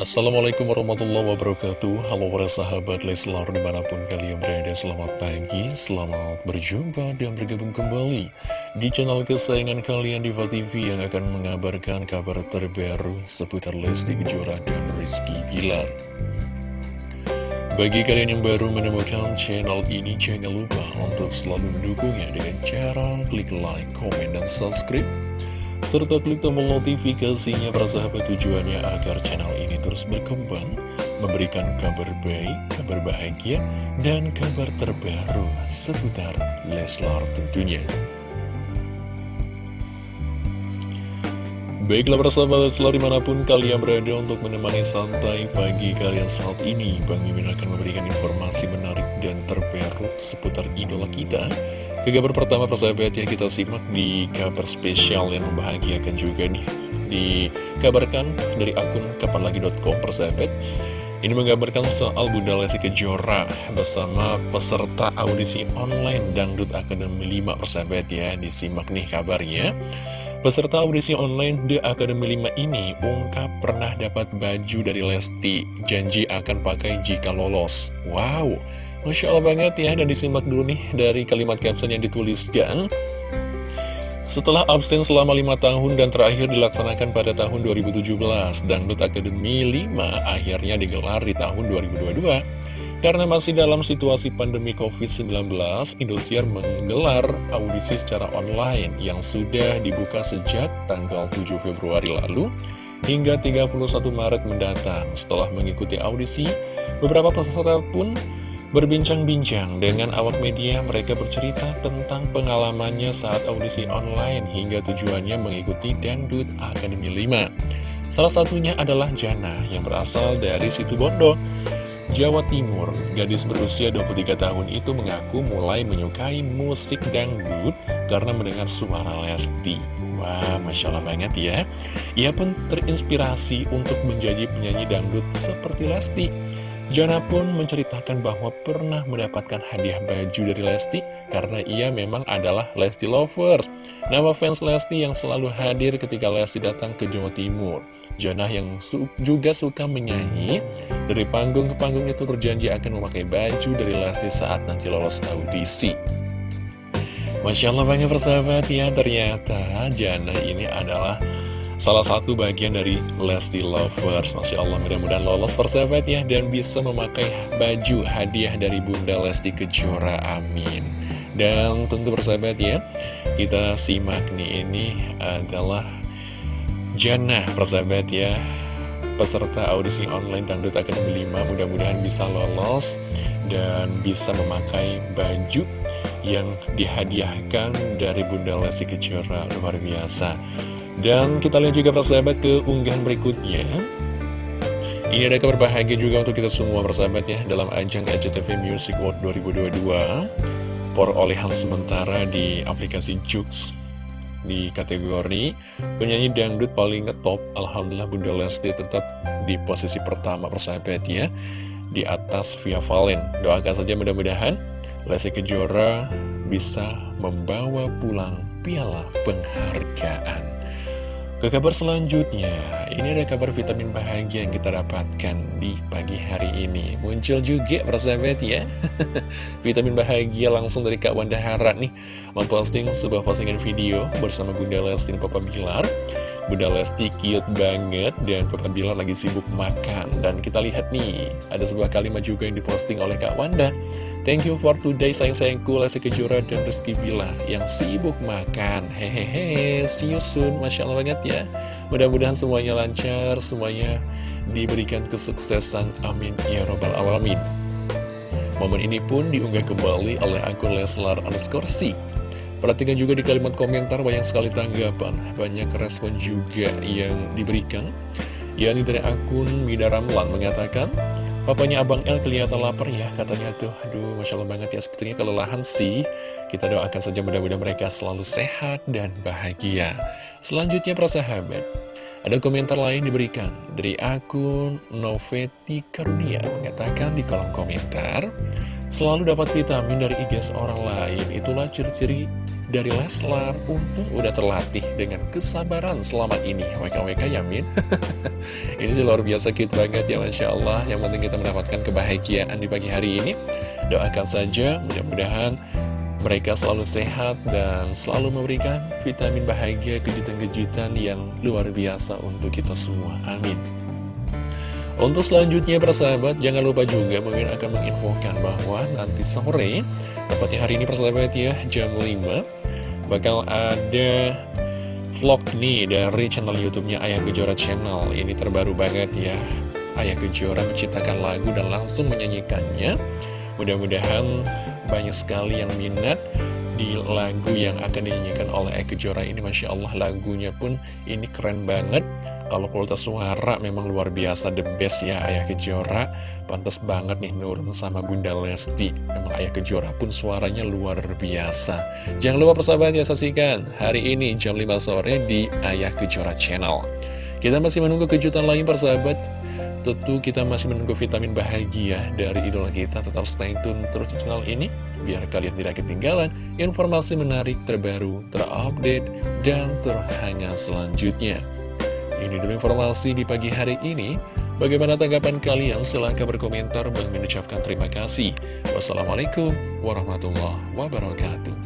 Assalamualaikum warahmatullahi wabarakatuh. Halo para sahabat Leslar di mana pun kalian berada Selamat pagi, selamat berjumpa dan bergabung kembali Di channel kesayangan kalian Diva TV Yang akan mengabarkan kabar terbaru Seputar Lesti Kejora dan Rizky Bilar. Bagi kalian yang baru menemukan channel ini Jangan lupa untuk selalu mendukungnya Dengan cara klik like, komen, dan subscribe serta klik tombol notifikasinya para sahabat tujuannya agar channel ini terus berkembang, memberikan kabar baik, kabar bahagia, dan kabar terbaru seputar Leslar tentunya. Baiklah para sahabat Leslar di mana pun kalian berada untuk menemani santai pagi kalian saat ini Bang Mimin akan memberikan informasi menarik dan terbaru seputar idola kita ke kabar pertama persahabat ya kita simak di kabar spesial yang membahagiakan juga nih. Dikabarkan dari akun kapanlagi.com persahabat. Ini menggambarkan soal Bunda Lesti Kejora bersama peserta audisi online Dangdut Akademi 5 persahabat ya. Disimak nih kabarnya. Peserta audisi online The Academy 5 ini ungkap pernah dapat baju dari Lesti. Janji akan pakai jika lolos. Wow Masya Allah banget ya, dan disimak dulu nih dari kalimat caption yang dituliskan. Setelah absen selama lima tahun dan terakhir dilaksanakan pada tahun 2017, Dangdut Academy 5 akhirnya digelar di tahun 2022. Karena masih dalam situasi pandemi COVID-19, Indosiar menggelar audisi secara online yang sudah dibuka sejak tanggal 7 Februari lalu hingga 31 Maret mendatang. Setelah mengikuti audisi, beberapa peserta pun Berbincang-bincang dengan awak media, mereka bercerita tentang pengalamannya saat audisi online hingga tujuannya mengikuti Dangdut Akademi 5. Salah satunya adalah Jana yang berasal dari situ Bondo, Jawa Timur. Gadis berusia 23 tahun itu mengaku mulai menyukai musik dangdut karena mendengar suara Lesti. Wah, Masya Allah banget ya. Ia pun terinspirasi untuk menjadi penyanyi dangdut seperti Lesti. Jana pun menceritakan bahwa pernah mendapatkan hadiah baju dari Lesti karena ia memang adalah Lesti Lovers. Nama fans Lesti yang selalu hadir ketika Lesti datang ke Jawa Timur. Jana yang su juga suka menyanyi, dari panggung ke panggung itu berjanji akan memakai baju dari Lesti saat nanti lolos audisi. Masya Allah banyak persahabat ya, ternyata Jana ini adalah Salah satu bagian dari Lesti Lovers. Masya Allah mudah-mudahan lolos persahabat ya Dan bisa memakai baju hadiah dari Bunda Lesti Kejora. Amin. Dan tentu persahabat ya Kita simak nih ini adalah Jannah persahabat ya. Peserta audisi online Dangdut Akademi 5 Mudah-mudahan bisa lolos Dan bisa memakai baju yang dihadiahkan dari Bunda Lesti Kejora. Luar biasa dan kita lihat juga persahabat ke unggahan berikutnya. Ini ada kabar bahagia juga untuk kita semua persahabat ya Dalam ajang RCTV Music World 2022 Perolehan sementara di aplikasi Jux Di kategori penyanyi dangdut paling ngetop. Alhamdulillah Bunda Lesti tetap di posisi pertama persahabat ya Di atas Via Valen. Doakan saja mudah-mudahan Lesti Kejora bisa membawa pulang piala penghargaan ke kabar selanjutnya, ini ada kabar vitamin bahagia yang kita dapatkan di pagi hari ini. Muncul juga persahabat ya. vitamin bahagia langsung dari Kak Wanda Hara nih. Memposting sebuah postingan video bersama Bunda Lesti dan Papa Bilar. Bunda Lesti cute banget dan Papa Bilar lagi sibuk makan. Dan kita lihat nih, ada sebuah kalimat juga yang diposting oleh Kak Wanda. Thank you for today sayang-sayangku Lesti Kejora dan Rizky Bilar yang sibuk makan. Hehehe, see you soon. Masya Allah banget ya. Mudah-mudahan semuanya lancar, semuanya diberikan kesuksesan. Amin. Ya Robbal Alamin. Momen ini pun diunggah kembali oleh akun Leslar underscore Perhatikan juga di kalimat komentar banyak sekali tanggapan, banyak respon juga yang diberikan. yakni dari akun Mida Ramlan mengatakan, Papanya Abang El kelihatan lapar ya, katanya tuh. Aduh, Masya Allah banget ya, sebetulnya kelelahan sih. Kita doakan saja mudah-mudahan mereka selalu sehat dan bahagia. Selanjutnya, para sahabat. Ada komentar lain diberikan dari akun Noveti Karunia mengatakan di kolom komentar, selalu dapat vitamin dari IG seorang lain, itulah ciri-ciri dari Leslar uh, udah terlatih dengan kesabaran selama ini. WKWK Yamin. Ini sih luar biasa cute banget ya Masya Allah. Yang penting kita mendapatkan kebahagiaan di pagi hari ini. Doakan saja mudah-mudahan mereka selalu sehat dan selalu memberikan vitamin bahagia kejutan-kejutan yang luar biasa untuk kita semua. Amin untuk selanjutnya persahabat, jangan lupa juga Mimin akan menginfokan bahwa nanti sore, tepatnya hari ini persahabat ya, jam 5, bakal ada vlog nih dari channel YouTube-nya Ayah Kejora Channel. Ini terbaru banget ya, Ayah Kejora menciptakan lagu dan langsung menyanyikannya. Mudah-mudahan banyak sekali yang minat di lagu yang akan dinyanyikan oleh Eka Jora ini Masya Allah lagunya pun ini keren banget. Kalau kualitas suara memang luar biasa the best ya Ayah Kejora pantas banget nih nurun sama Bunda Lesti. Memang Ayah Kejora pun suaranya luar biasa. Jangan lupa persahabat ya saksikan hari ini jam 5 sore di Ayah Kejora Channel. Kita masih menunggu kejutan lain persahabat Tentu kita masih menunggu vitamin bahagia dari idola kita. Tetap stay tune terus di channel ini Biar kalian tidak ketinggalan informasi menarik terbaru, terupdate, dan terhangat selanjutnya. Ini dulu informasi di pagi hari ini. Bagaimana tanggapan kalian? Silahkan berkomentar. Dan mengucapkan terima kasih. Wassalamualaikum warahmatullahi wabarakatuh